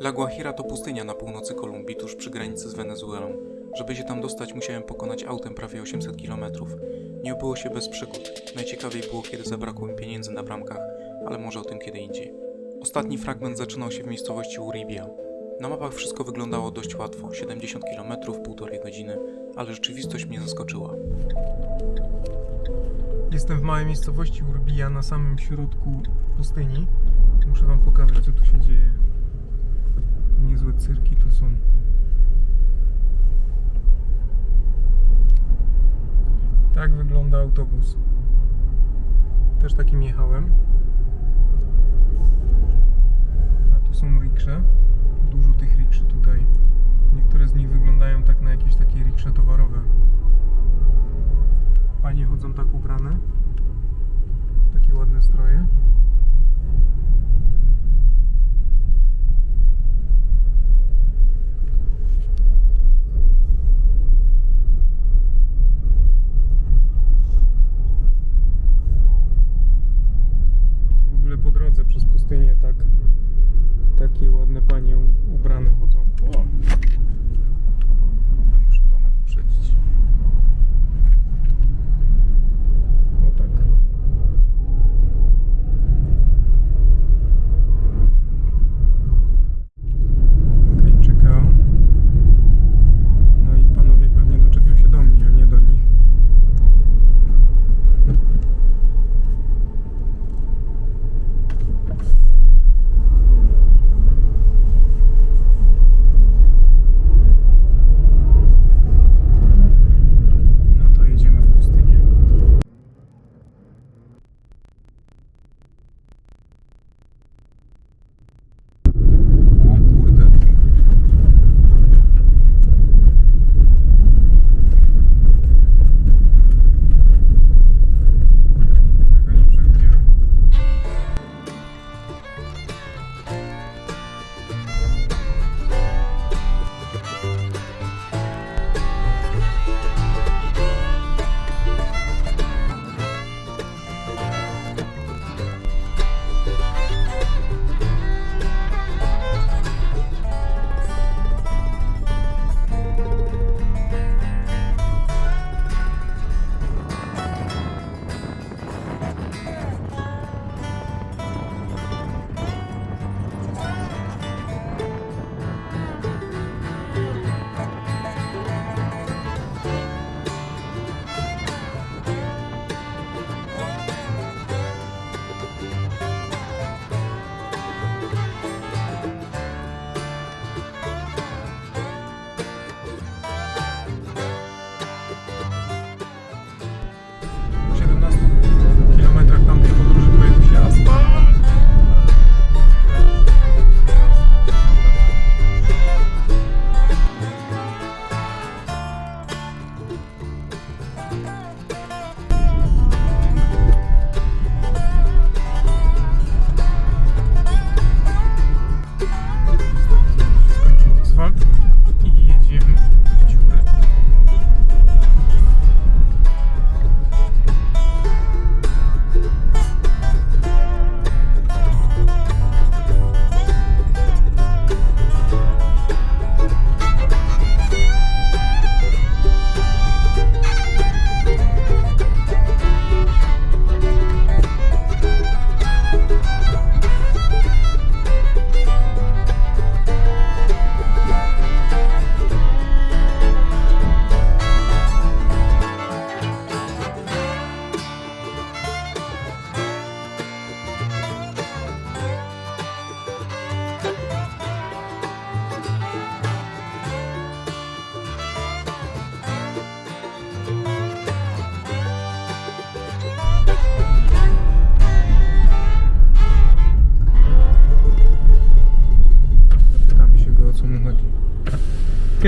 La Guajira to pustynia na północy Kolumbii, tuż przy granicy z Wenezuelą. Żeby się tam dostać, musiałem pokonać autem prawie 800 km. Nie obyło się bez przygód. Najciekawiej było, kiedy zabrakło mi pieniędzy na bramkach, ale może o tym kiedy indziej. Ostatni fragment zaczynał się w miejscowości Uribia. Na mapach wszystko wyglądało dość łatwo 70 km, półtorej godziny, ale rzeczywistość mnie zaskoczyła. Jestem w małej miejscowości Urbia na samym środku pustyni. Muszę wam pokazać co tu się dzieje. Cyrki tu są. Tak wygląda autobus. Też takim jechałem. A tu są riksze. Dużo tych rikszy tutaj. Niektóre z nich wyglądają tak na jakieś takie riksze towarowe. Panie chodzą tak ubrane. Takie ładne stroje.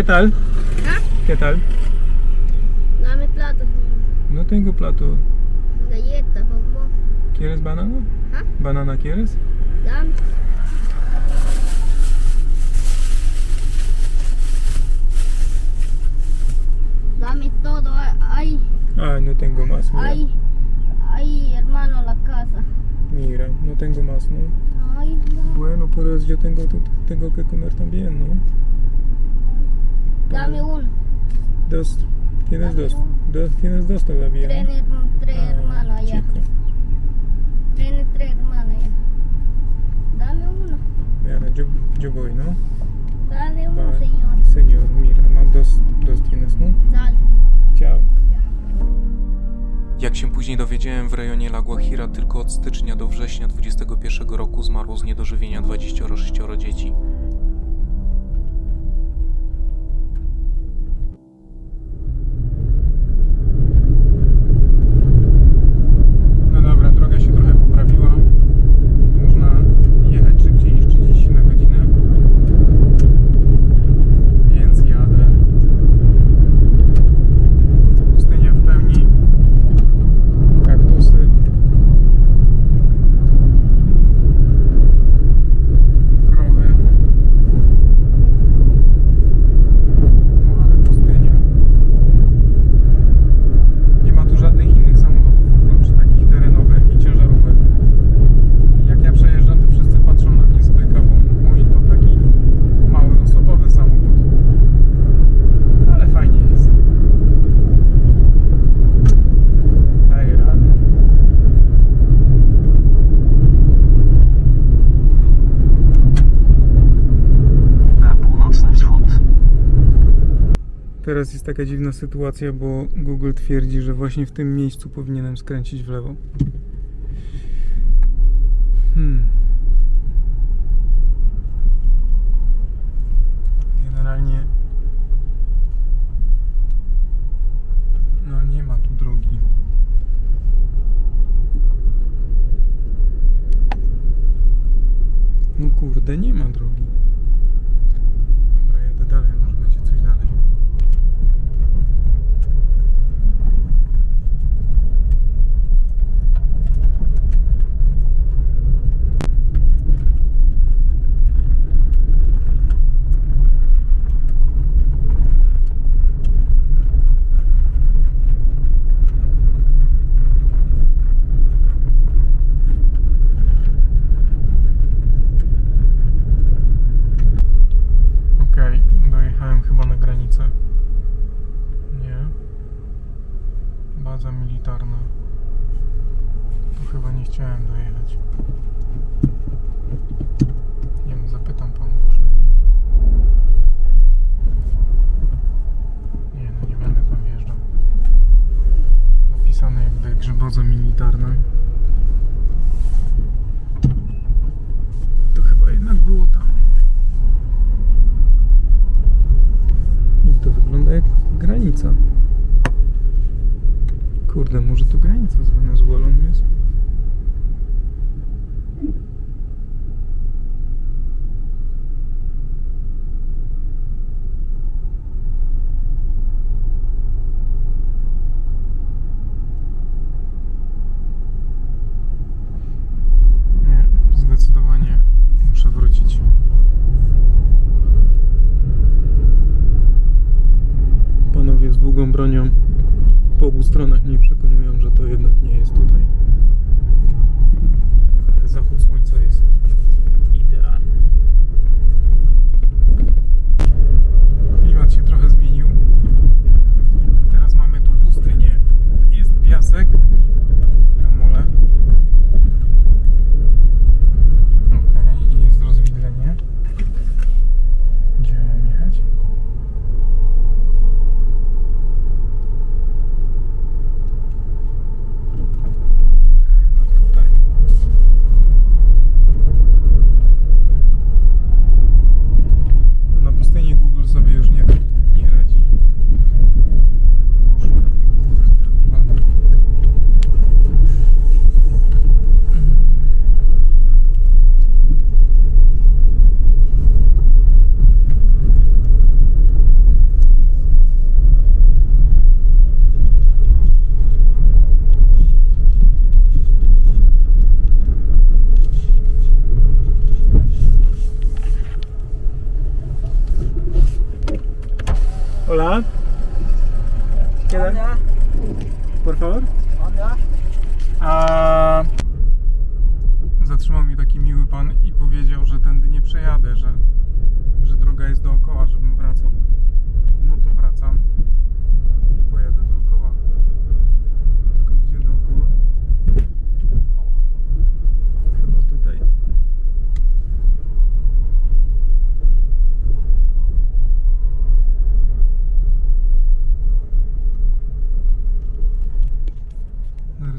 ¿Qué tal? ¿Ah? ¿Qué tal? Dame plato. No tengo plato. Galleta, papá. ¿Quieres banana? ¿Ah? ¿Banana quieres? Dame. Dame todo, ay. Ay, no tengo más, mira. Ay, ay, hermano, la casa. Mira, no tengo más, ¿no? Ay, no. Bueno, pero yo tengo, tengo que comer también, ¿no? Dame uno. Dos. Tienes Dame dos. Un... dos. Tienes dos todavía. Tres, ¿no? tres ah, hermanos allá. Tienes tres hermanos allá. Dame uno. Mira, yo, yo voy, ¿no? Dale uno, Va. señor. Señor, mira, no, dos, dos tienes, ¿no? Dale. Chao. Jak się później dowiedziałem, w rejonie La Guajira tylko od stycznia do września 21 roku zmarło z niedożywienia 26 dzieci. teraz jest taka dziwna sytuacja, bo Google twierdzi, że właśnie w tym miejscu powinienem skręcić w lewo. Hmm. Generalnie no nie ma tu drogi. No kurde, nie ma drogi. miktarına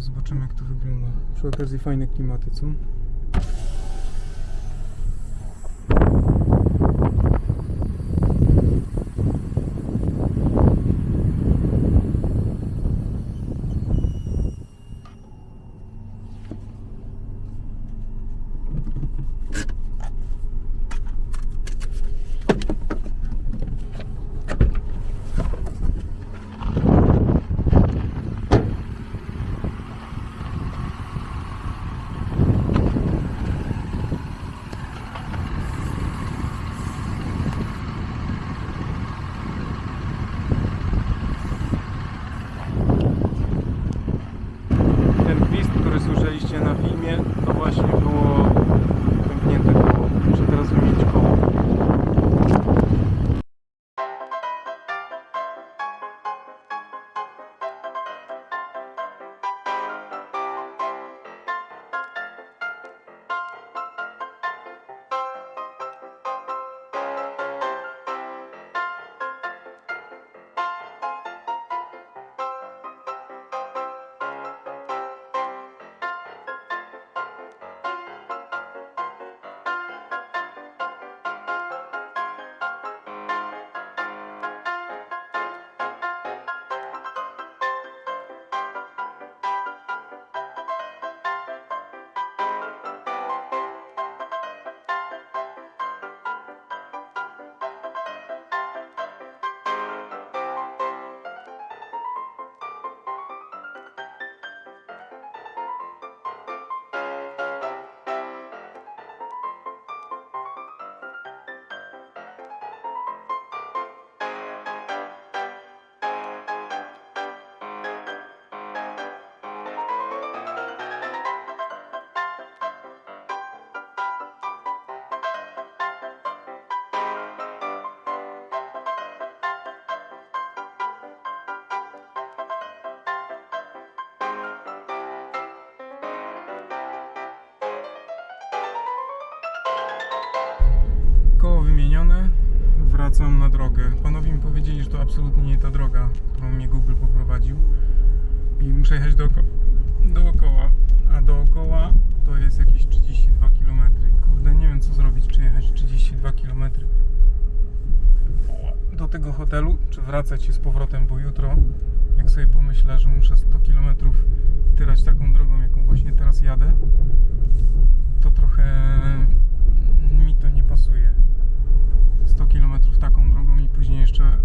zobaczymy jak to wygląda. Przy okazji fajne klimaty, co? Koło wymienione, wracam na drogę. Panowie mi powiedzieli, że to absolutnie nie ta droga, którą mnie Google poprowadził. I muszę jechać dooko dookoła. A dookoła to jest jakieś 32 km. I kurde, nie wiem co zrobić, czy jechać 32 km do tego hotelu, czy wracać się z powrotem, bo jutro, jak sobie pomyślę, że muszę 100 km tyrać taką drogą, jaką właśnie teraz jadę, to trochę mi to nie pasuje. 100 km taką drogą i później jeszcze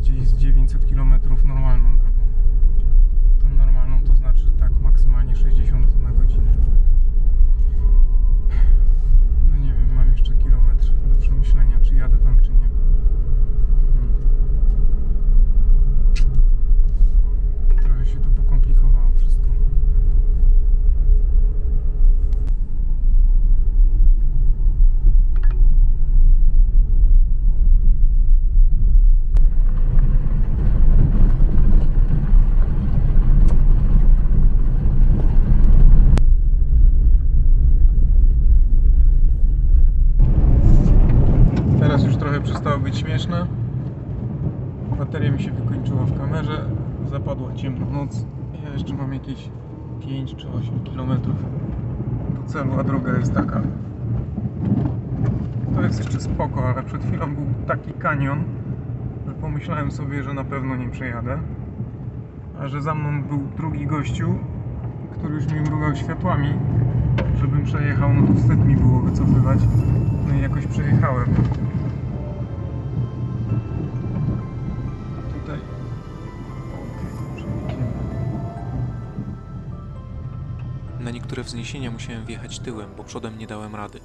gdzieś z 900 km normalną drogą. Tą normalną to znaczy tak maksymalnie 60 na godzinę. No nie wiem, mam jeszcze kilometr do przemyślenia, czy jadę tam, czy nie. Hmm. Trochę się to pokomplikowało wszystko. Teraz już trochę przestało być śmieszne. Bateria mi się wykończyła w kamerze. Zapadła ciemna noc. Ja jeszcze mam jakieś 5 czy 8 km do celu, a droga jest taka. To jest jeszcze spoko, ale przed chwilą był taki kanion, że pomyślałem sobie, że na pewno nie przejadę. A że za mną był drugi gościu, który już mi mrugał światłami, żebym przejechał, no to wstyd mi było wycofywać. No i jakoś przejechałem. Wzniesienia musiałem wjechać tyłem, bo przodem nie dałem rady.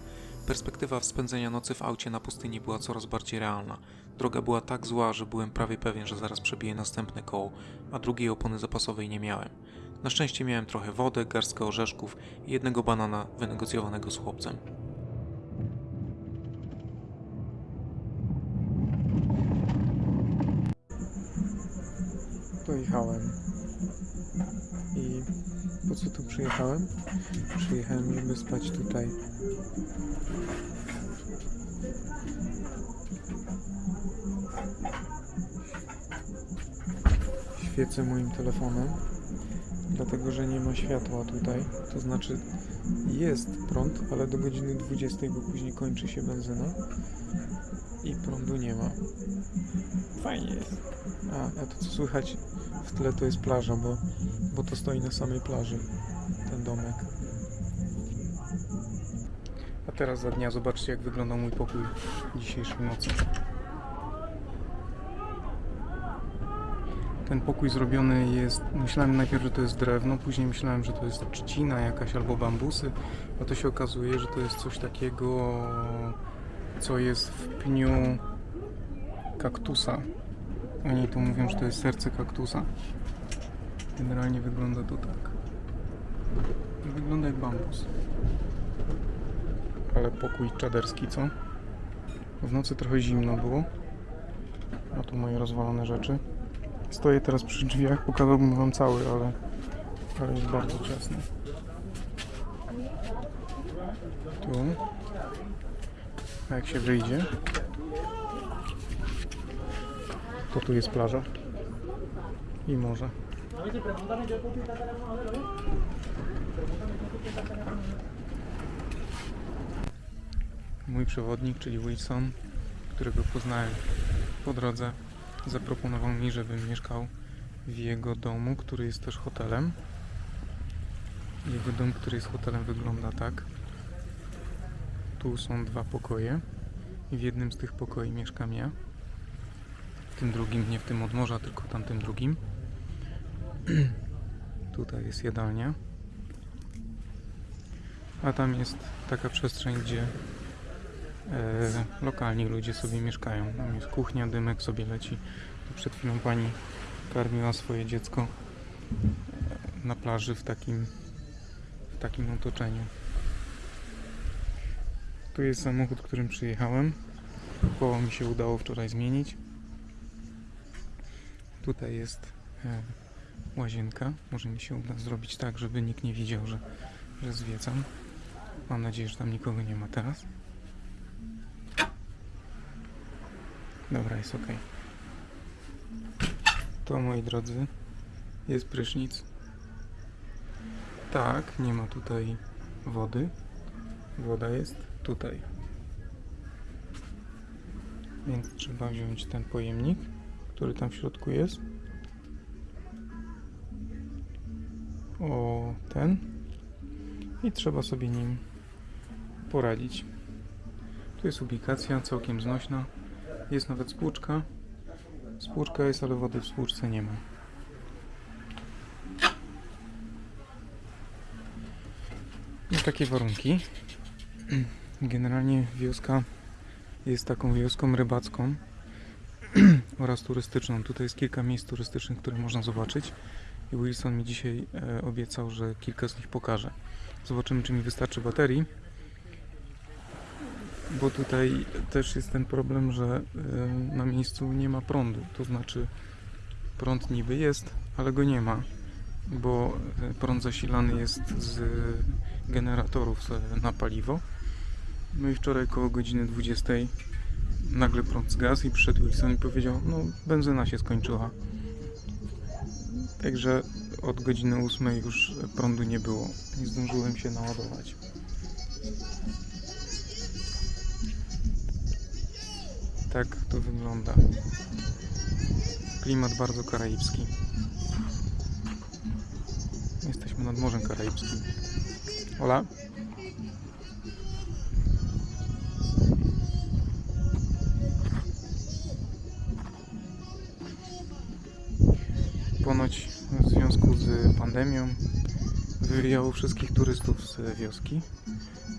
Perspektywa spędzenia nocy w aucie na pustyni była coraz bardziej realna. Droga była tak zła, że byłem prawie pewien, że zaraz przebiję następne koło, a drugiej opony zapasowej nie miałem. Na szczęście miałem trochę wody, garstkę orzeszków i jednego banana wynegocjowanego z chłopcem. Dojechałem. I po co tu przyjechałem? Przyjechałem, żeby spać tutaj. Świecę moim telefonem, dlatego że nie ma światła tutaj. To znaczy jest prąd, ale do godziny 20, bo później kończy się benzyna i prądu nie ma. Fajnie jest. A, a to co słychać w tle to jest plaża, bo, bo to stoi na samej plaży, ten domek. A teraz za dnia zobaczcie jak wyglądał mój pokój dzisiejszej nocy. Ten pokój zrobiony jest, myślałem najpierw, że to jest drewno, później myślałem, że to jest trzcina jakaś albo bambusy, a to się okazuje, że to jest coś takiego, co jest w pniu kaktusa. Oni tu mówią, że to jest serce kaktusa. Generalnie wygląda to tak. Wygląda jak bambus. Ale pokój czaderski, co? W nocy trochę zimno było. A tu moje rozwalone rzeczy. Stoję teraz przy drzwiach, pokazałbym wam cały, ale, ale jest bardzo ciasno. Tu. A jak się wyjdzie, to tu jest plaża i morze. Mój przewodnik, czyli Wilson, którego poznałem po drodze, zaproponował mi, żebym mieszkał w jego domu, który jest też hotelem. Jego dom, który jest hotelem, wygląda tak. Tu są dwa pokoje i w jednym z tych pokoi mieszkam ja tym drugim, nie w tym od morza, tylko tamtym drugim. Tutaj jest jadalnia. A tam jest taka przestrzeń, gdzie e, lokalni ludzie sobie mieszkają. Tam jest kuchnia, dymek sobie leci. Tu przed chwilą pani karmiła swoje dziecko e, na plaży w takim, w takim otoczeniu. Tu jest samochód, którym przyjechałem. Koło mi się udało wczoraj zmienić. Tutaj jest e, łazienka. Może mi się uda zrobić tak, żeby nikt nie widział, że, że zwiedzam. Mam nadzieję, że tam nikogo nie ma teraz. Dobra, jest ok. To, moi drodzy, jest prysznic. Tak, nie ma tutaj wody. Woda jest tutaj. Więc trzeba wziąć ten pojemnik który tam w środku jest. O ten. I trzeba sobie nim poradzić. Tu jest ubikacja całkiem znośna. Jest nawet spłuczka. Spłuczka jest, ale wody w spłuczce nie ma. I takie warunki. Generalnie wioska jest taką wioską rybacką oraz turystyczną. Tutaj jest kilka miejsc turystycznych, które można zobaczyć i Wilson mi dzisiaj e, obiecał, że kilka z nich pokaże. Zobaczymy, czy mi wystarczy baterii, bo tutaj też jest ten problem, że e, na miejscu nie ma prądu, to znaczy prąd niby jest, ale go nie ma, bo e, prąd zasilany jest z generatorów na paliwo. No i wczoraj koło godziny 20 nagle prąd zgasł i przyszedł Wilson i powiedział, no benzyna się skończyła. Także od godziny 8 już prądu nie było. Nie zdążyłem się naładować. Tak to wygląda. Klimat bardzo karaibski. Jesteśmy nad Morzem Karaibskim. Ola? Pandemią wywijało wszystkich turystów z wioski.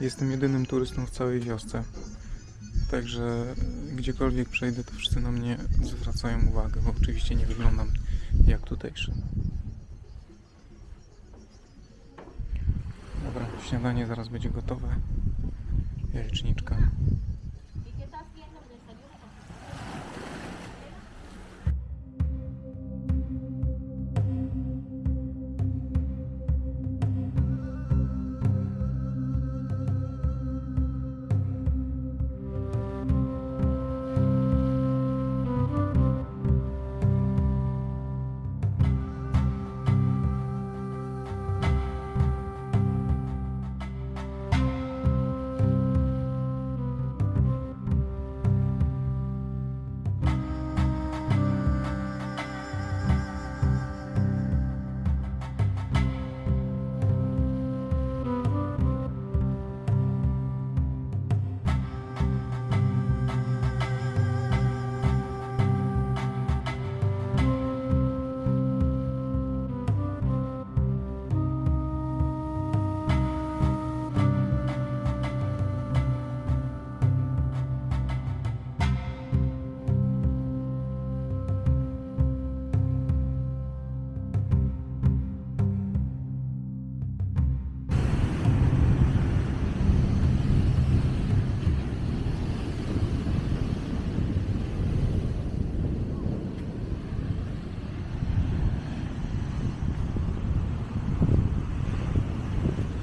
Jestem jedynym turystą w całej wiosce. Także gdziekolwiek przejdę, to wszyscy na mnie zwracają uwagę, bo oczywiście nie wyglądam jak tutejszy. Dobra, śniadanie zaraz będzie gotowe. Jajeczniczka.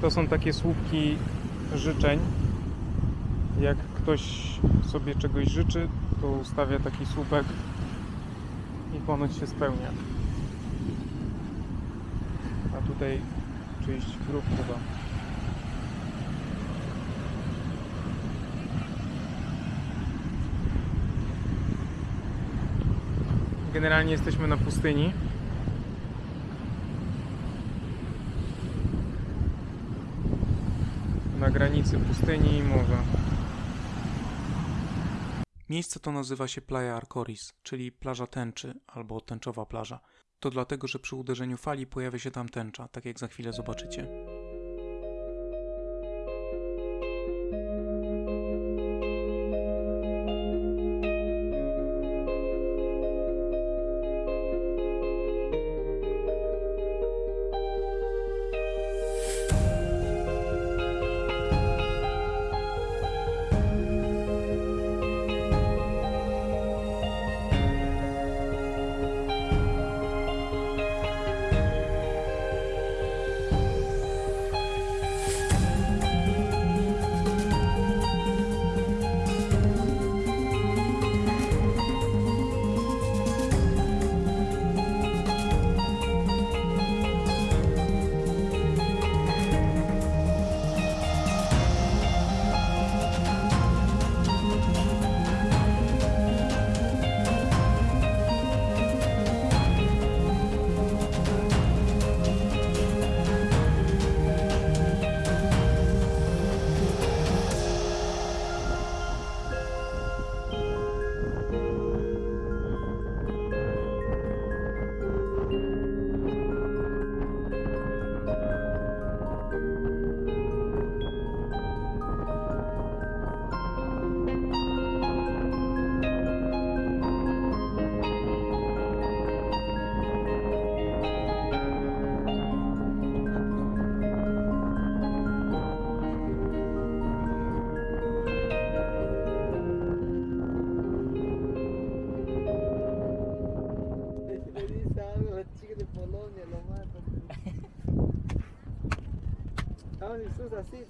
To są takie słupki życzeń. Jak ktoś sobie czegoś życzy, to ustawia taki słupek i ponoć się spełnia. A tutaj czyjś grób chyba. Generalnie jesteśmy na pustyni. Na granicy pustyni i morza. Miejsce to nazywa się Playa Arcoris, czyli plaża tęczy albo tęczowa plaża. To dlatego, że przy uderzeniu fali pojawia się tam tęcza, tak jak za chwilę zobaczycie.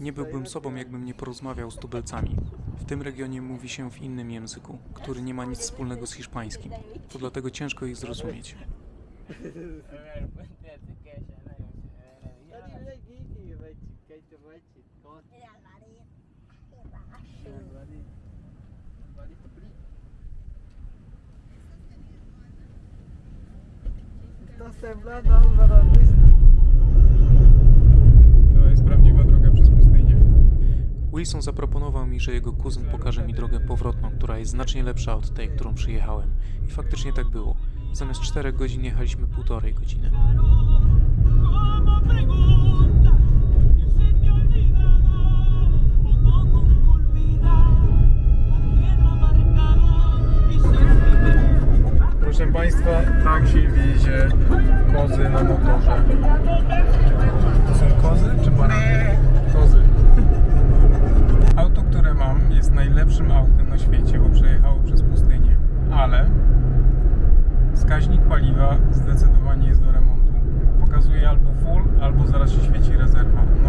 Nie byłbym sobą, jakbym nie porozmawiał z tubelcami. W tym regionie mówi się w innym języku, który nie ma nic wspólnego z hiszpańskim. To dlatego ciężko ich zrozumieć. Estás temblando, Álvaro, ¿viste? Wilson zaproponował mi, że jego kuzyn pokaże mi drogę powrotną, która jest znacznie lepsza od tej, którą przyjechałem. I faktycznie tak było. Zamiast 4 godzin jechaliśmy półtorej godziny. Proszę Państwa, tak się wiezie kozy na motorze. To są kozy czy barany? najlepszym autem na świecie, bo przejechało przez pustynię, ale wskaźnik paliwa zdecydowanie jest do remontu. Pokazuje albo full, albo zaraz się świeci rezerwa. No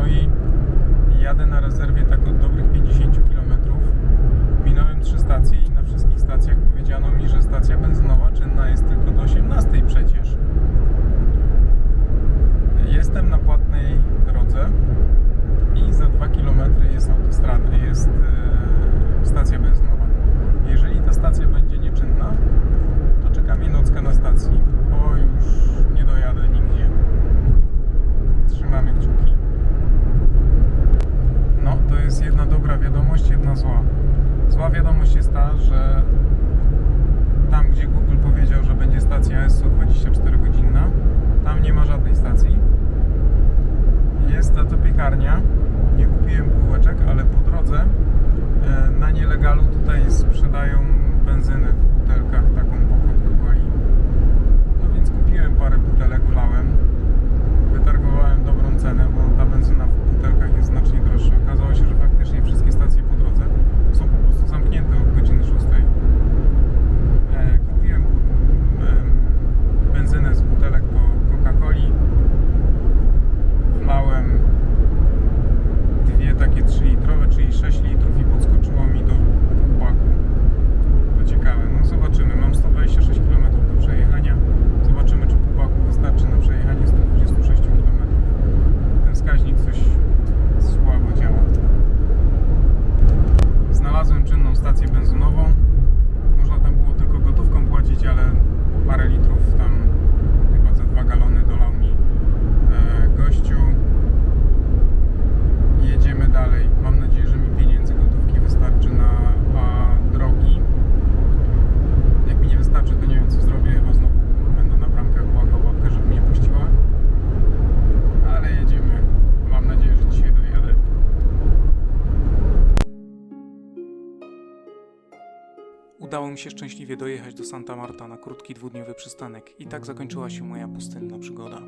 się szczęśliwie dojechać do Santa Marta na krótki dwudniowy przystanek i tak zakończyła się moja pustynna przygoda.